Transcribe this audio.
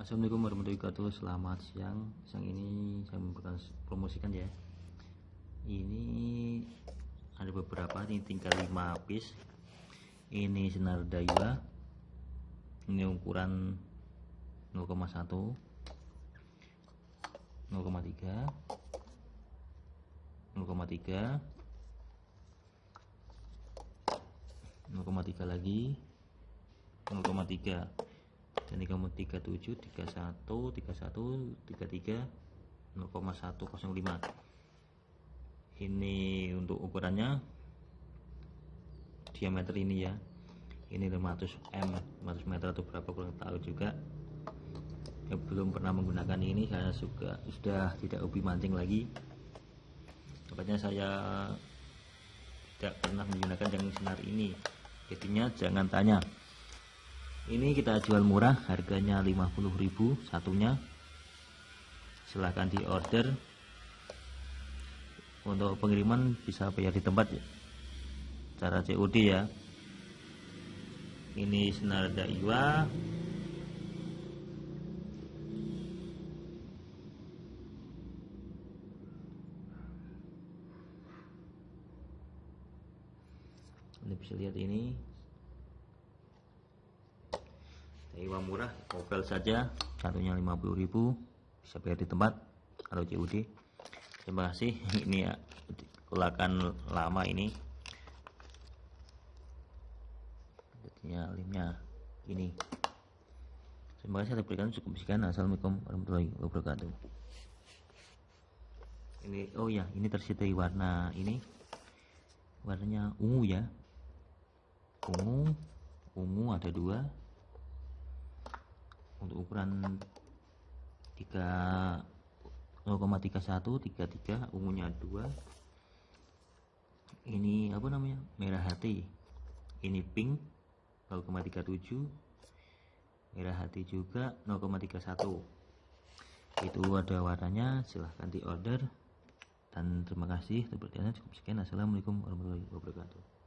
Assalamualaikum warahmatullahi wabarakatuh. Selamat siang. Siang ini saya memberikan promosikan ya. Ini Ada beberapa Ini tinggal 5 piece. Ini senar daiwa. Ini ukuran 0,1 0,3 0,3 0,3 lagi 0,3 ini kamu 37 31 31 33 0,105 ini untuk ukurannya diameter ini ya. Ini 500 m 500 meter atau berapa kurang tahu juga. Ya, belum pernah menggunakan ini saya juga sudah tidak hobi mancing lagi. Makanya saya tidak pernah menggunakan yang senar ini. Jadinya jangan tanya ini kita jual murah harganya 50.000 satunya. Silahkan di order untuk pengiriman bisa bayar di tempat ya. Cara COD ya. Ini senar daiwa. Anda bisa lihat ini Iwa murah Opel saja satunya 50.000 bisa bayar di tempat kalau COD terima kasih ini ya kulakan lama ini. Jadinya limnya ini. Terima kasih atas berikan cukup sekian. Assalamualaikum warahmatullahi wabarakatuh. Ini oh ya ini tersedia warna ini. Warnanya ungu ya. Ungu ungu ada dua untuk ukuran 3 0,31 33 ungunya 2 ini apa namanya? Merah hati. Ini pink 0,37 merah hati juga 0,31 itu ada warnanya silahkan di order. Dan terima kasih seperti cukup sekian. Assalamualaikum warahmatullahi wabarakatuh